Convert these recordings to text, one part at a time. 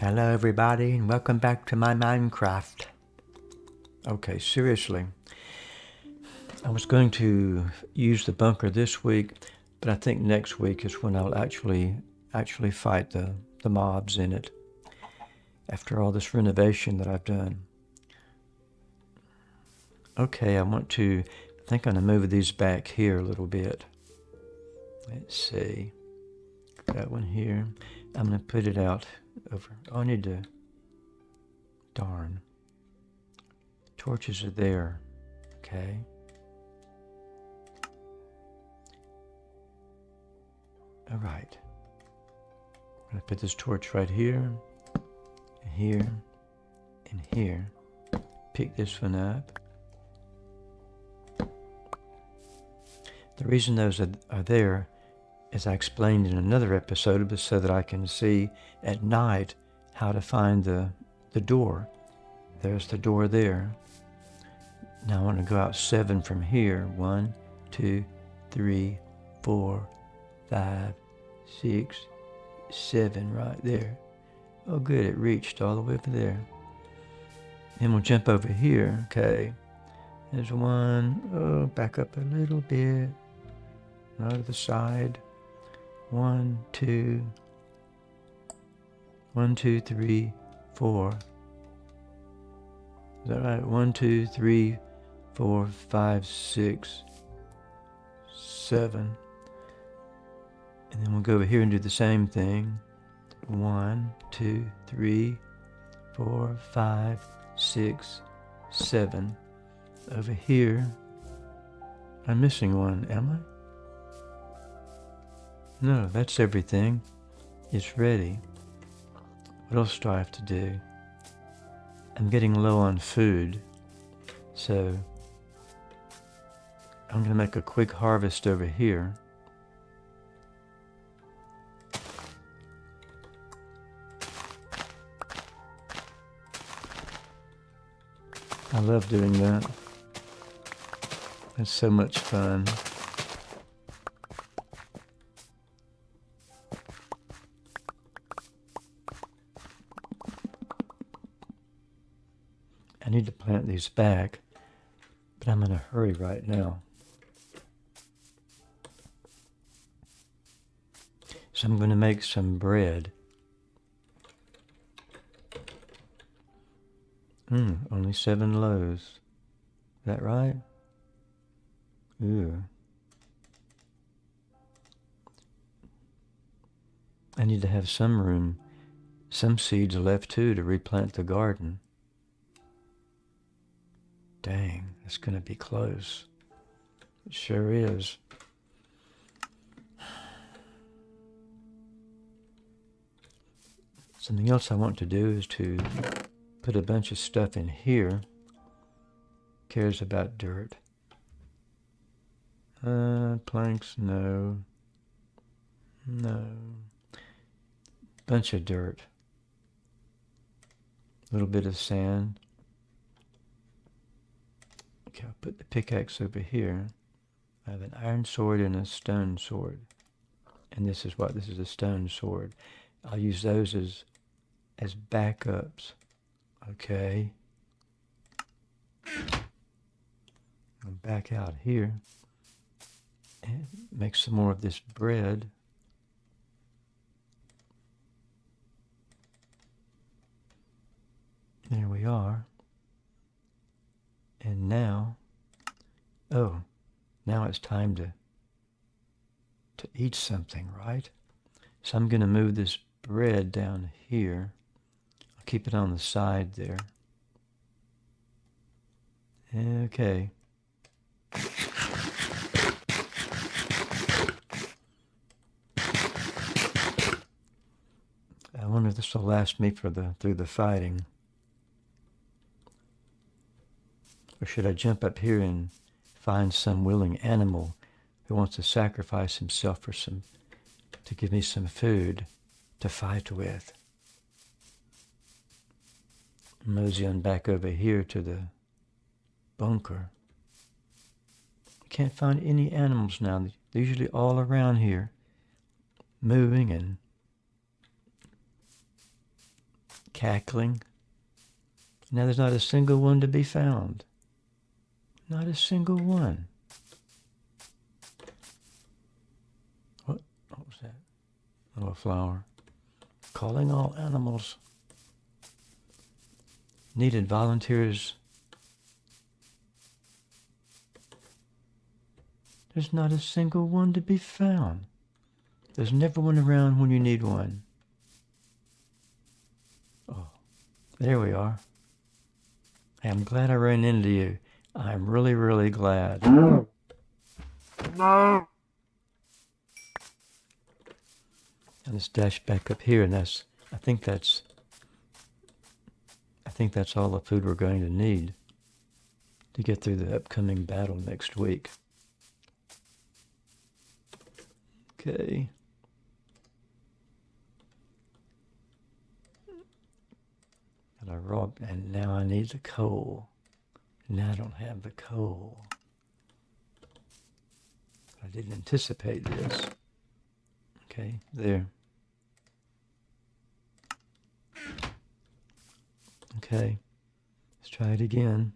Hello everybody and welcome back to my Minecraft. Okay, seriously. I was going to use the bunker this week, but I think next week is when I'll actually actually fight the, the mobs in it. After all this renovation that I've done. Okay, I want to I think I'm gonna move these back here a little bit. Let's see. That one here. I'm gonna put it out over. Oh, I need to. Darn. Torches are there. Okay. All right. I'm going to put this torch right here, and here, and here. Pick this one up. The reason those are, are there as I explained in another episode, so that I can see at night how to find the, the door. There's the door there. Now I want to go out seven from here. One, two, three, four, five, six, seven right there. Oh good, it reached all the way over there. Then we'll jump over here. Okay. There's one. Oh, back up a little bit. The side. One, two, one, two, three, four. Is that right? One, two, three, four, five, six, seven. And then we'll go over here and do the same thing. One, two, three, four, five, six, seven. Over here, I'm missing one, am I? No, that's everything. It's ready. What else do I have to do? I'm getting low on food, so I'm going to make a quick harvest over here. I love doing that. It's so much fun. I need to plant these back, but I'm in a hurry right now. So I'm going to make some bread. Hmm, only seven loaves. Is that right? Ooh. I need to have some room, some seeds left too to replant the garden. Dang, it's going to be close. It sure is. Something else I want to do is to put a bunch of stuff in here. Cares about dirt. Uh, planks, no. No. Bunch of dirt. A little bit of sand. I'll put the pickaxe over here. I have an iron sword and a stone sword. And this is what? This is a stone sword. I'll use those as, as backups. Okay. I'm back out here. And make some more of this bread. There we are. And now, oh, now it's time to, to eat something, right? So I'm going to move this bread down here. I'll keep it on the side there. Okay. I wonder if this will last me for the through the fighting. Or should I jump up here and find some willing animal who wants to sacrifice himself for some, to give me some food to fight with? Mosey on back over here to the bunker. Can't find any animals now. They're usually all around here, moving and cackling. Now there's not a single one to be found. Not a single one. What, what was that? Little flower. Calling all animals. Needed volunteers. There's not a single one to be found. There's never one around when you need one. Oh, there we are. I'm glad I ran into you. I'm really, really glad. No. And let's dash back up here, and that's, I think that's, I think that's all the food we're going to need to get through the upcoming battle next week. Okay. And I robbed, and now I need the coal. Now I don't have the coal. I didn't anticipate this. Okay, there. Okay, let's try it again.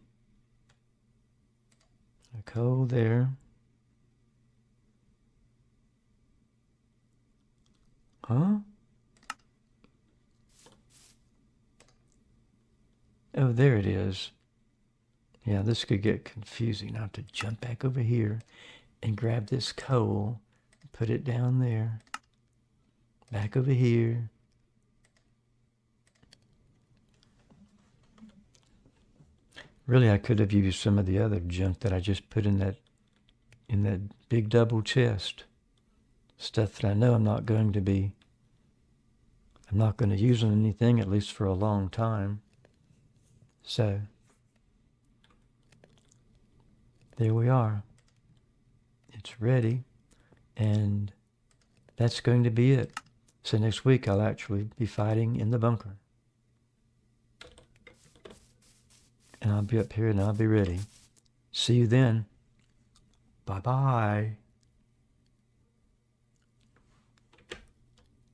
A coal there. Huh? Oh, there it is. Yeah, this could get confusing. I have to jump back over here and grab this coal, put it down there, back over here. Really, I could have used some of the other junk that I just put in that in that big double chest. Stuff that I know I'm not going to be, I'm not going to use on anything, at least for a long time. So, there we are. It's ready. And that's going to be it. So next week I'll actually be fighting in the bunker. And I'll be up here and I'll be ready. See you then. Bye-bye.